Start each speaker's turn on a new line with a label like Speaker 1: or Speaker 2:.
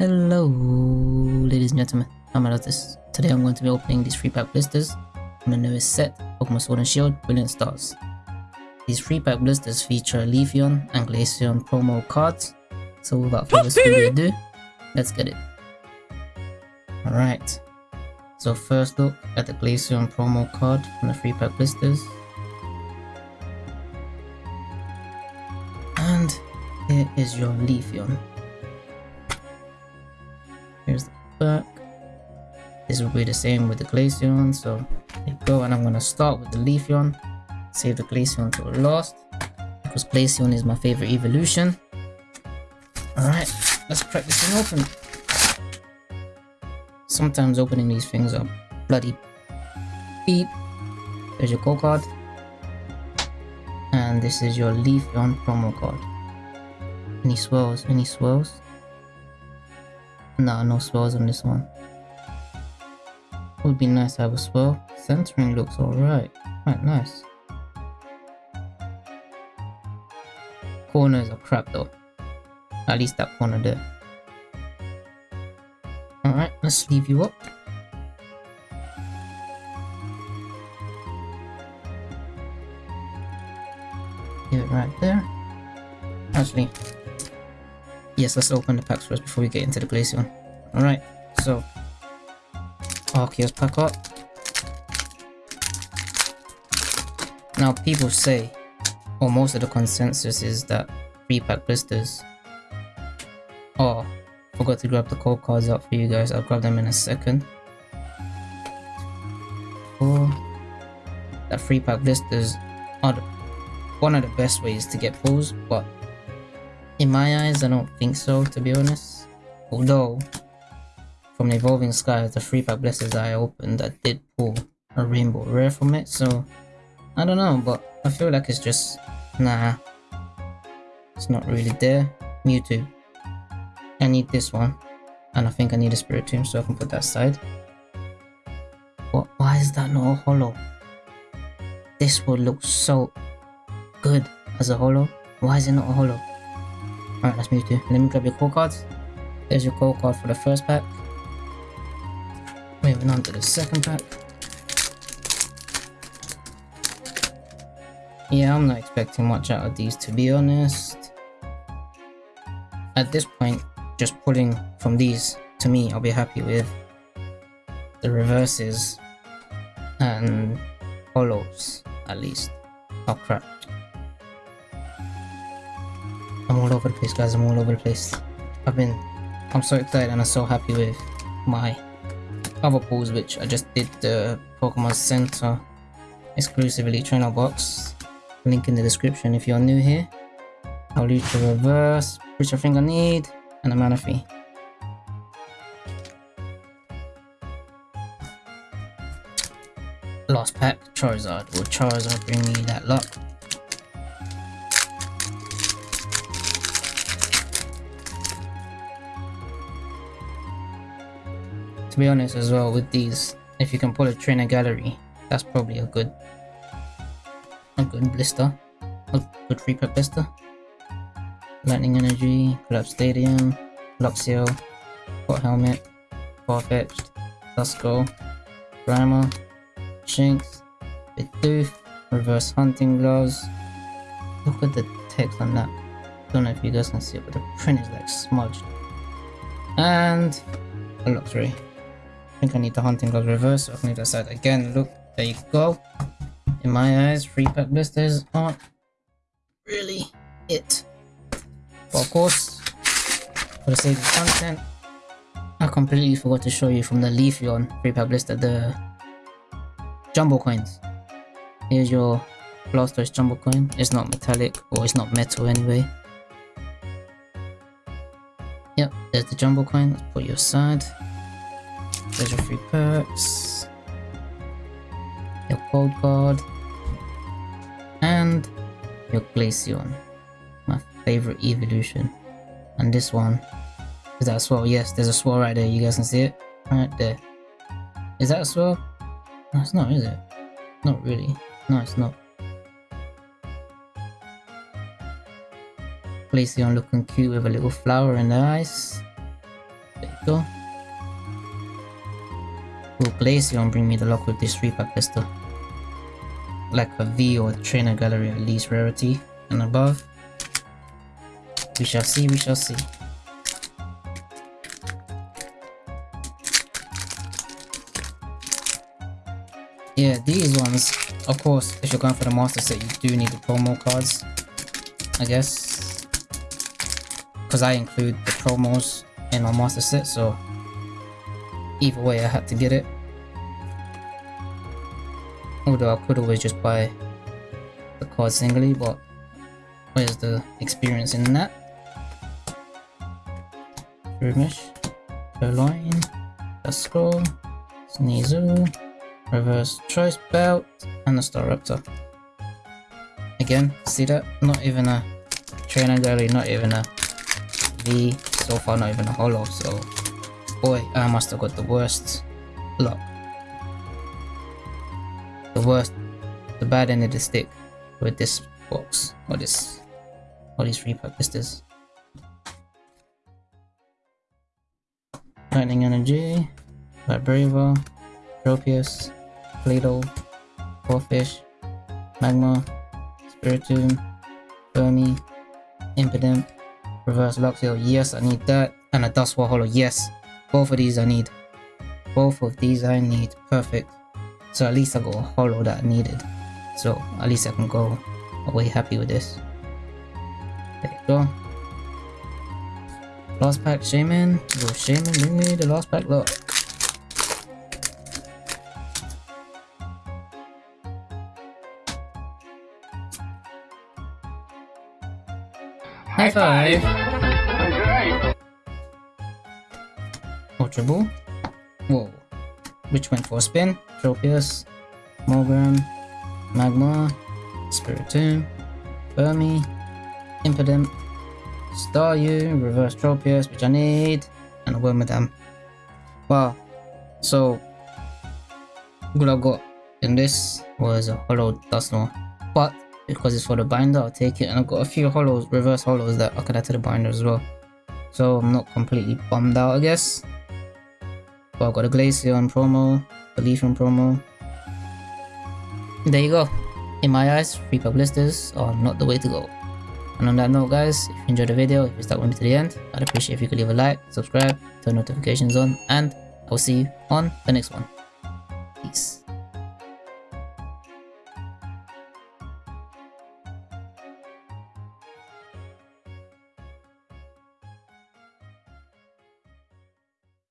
Speaker 1: Hello, ladies and gentlemen. I'm Alatis. Today I'm going to be opening these free pack blisters from the newest set, Pokemon Sword and Shield Brilliant Stars. These free pack blisters feature Leafeon and Glaceon promo cards. So without further ado, let's get it. Alright, so first look at the Glaceon promo card from the free pack blisters. And here is your Leafeon. Back. This will be the same with the Glaceon, so go. And I'm gonna start with the Leafeon. Save the Glaceon to last because Glaceon is my favorite evolution. Alright, let's crack this thing open. Sometimes opening these things are bloody beep. There's your code card. And this is your Leafeon promo card. Any swells? Any swells? No, no swells on this one. Would be nice to have a swell. Centering looks alright. Quite nice. Corners are crap though. At least that corner there. Alright, let's leave you up. Give it right there. Actually, yes, let's open the packs first before we get into the Glaceon. Alright, so Arceus pack up. Now people say, or most of the consensus is that free pack blisters. Oh, forgot to grab the code cards out for you guys. I'll grab them in a second. Oh, that free pack blisters are one of the best ways to get pulls, but in my eyes, I don't think so, to be honest. Although, from the Evolving Sky, the free pack blisters I opened, I did pull a rainbow rare from it, so I don't know, but I feel like it's just, nah, it's not really there. Mewtwo. I need this one, and I think I need a Spiritomb, so I can put that aside. What? Why is that not a holo? This would look so good as a holo. Why is it not a holo? Alright, that's Mewtwo. Let me grab your code cards. There's your code card for the first pack. Moving on to the second pack. Yeah, I'm not expecting much out of these to be honest. At this point, just pulling from these, to me, I'll be happy with the reverses and holos, at least. Oh crap. All over the place guys, I'm all over the place. I've been, I'm so excited and I'm so happy with my other pulls which I just did the Pokemon Center exclusively trainer box. Link in the description if you're new here. I'll leave the reverse, which I think I need, and a Manaphy. Last pack, Charizard. Will Charizard bring me that luck? Be honest as well with these, if you can pull a trainer gallery, that's probably a good a good blister. A good free pack blister. Lightning Energy, Collapse Stadium, Luxio, Hot Helmet, Farfetch'd, Duskull, Grimer, Shinx, Bidoof, Reverse Hunting Gloves. Look at the text on that. Don't know if you guys can see it, but the print is like smudged. And a Luxray. I think I need the hunting gloves reverse, so I need that side again. Look, there you go. In my eyes, free pack blisters aren't really it. But of course, for the sake of content, I completely forgot to show you from the Leafeon free pack blister the jumbo coins. Here's your Blastoise jumbo coin. It's not metallic, or it's not metal anyway. Yep, there's the jumbo coin. Let's put you aside. There's your free perks. Your code card. And your Glaceon. My favorite evolution. And this one. Is that a swirl? Yes, there's a swirl right there. You guys can see it? Right there. Is that a swirl? No, it's not, is it? Not really. No, it's not. Glaceon looking cute with a little flower in the eyes. There you go. Will Glaceon bring me the luck with this 3 pack blister? Like a V or trainer gallery at least rarity and above. We shall see, we shall see. Yeah, these ones, of course, if you're going for the master set, you do need the promo cards, I guess. Because I include the promos in my master set, so either way I had to get it. Although I could always just buy the card singly, but where's the experience in that? Rumish, Purrloin, Duskull, Sneasel, Reverse Choice Belt, and a Staraptor. Again, see that? Not even a trainer gallery, not even a V, so far not even a Holo, so boy, I must have got the worst luck. The worst, the bad end of the stick with this box, or this, or these pack. Lightning Energy, Vibrava, Tropius, Play-Doh, Corphish, Magma, Spiritomb, Burmy, Impidimp, Reverse Luxio, yes I need that, and a Duskull Holo, yes, both of these I need. Both of these I need, perfect. So at least I got a Holo that I needed. So at least I can go away happy with this. There you go. Last pack Shaymin. Go Shaymin, bring me the last pack look. High five! Ultra Ball. Whoa. Which went for a spin? Tropius, Mogram, Magma, Spiritomb, Burmy, Impidimp, Staryu, Reverse Tropius, which I need, and a Wormadam. Wow. So, what I got in this was a Holo Dusknoir. But, because it's for the binder, I'll take it. And I've got a few holos, reverse holos that I could add to the binder as well. So I'm not completely bummed out, I guess. But I've got a Glaceon promo, Leafeon promo. There you go. In my eyes, free pub are not the way to go. And on that note guys, if you enjoyed the video, if you stuck with me to the end, I'd appreciate if you could leave a like, subscribe, turn notifications on, and I'll see you on the next one. Peace.